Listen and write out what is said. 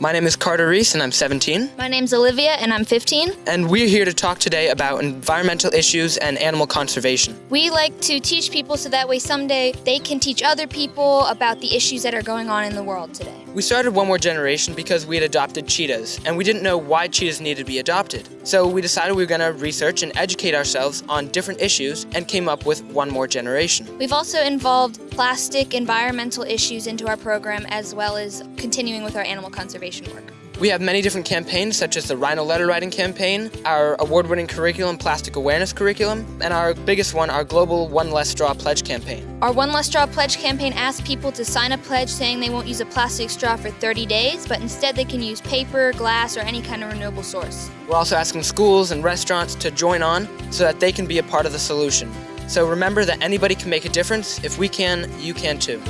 My name is Carter Ries and I'm 17. My name's Olivia and I'm 15. And we're here to talk today about environmental issues and animal conservation. We like to teach people so that way someday they can teach other people about the issues that are going on in the world today. We started One More Generation because we had adopted cheetahs and we didn't know why cheetahs needed to be adopted. So we decided we were going to research and educate ourselves on different issues and came up with One More Generation. We've also involved plastic environmental issues into our program as well as continuing with our animal conservation work. We have many different campaigns such as the Rhino Letter Writing Campaign, our award-winning curriculum, Plastic Awareness Curriculum, and our biggest one, our Global One Less Straw Pledge Campaign. Our One Less Straw Pledge campaign asks people to sign a pledge saying they won't use a plastic straw for 30 days, but instead they can use paper, glass, or any kind of renewable source. We're also asking schools and restaurants to join on so that they can be a part of the solution. So remember that anybody can make a difference. If we can, you can too.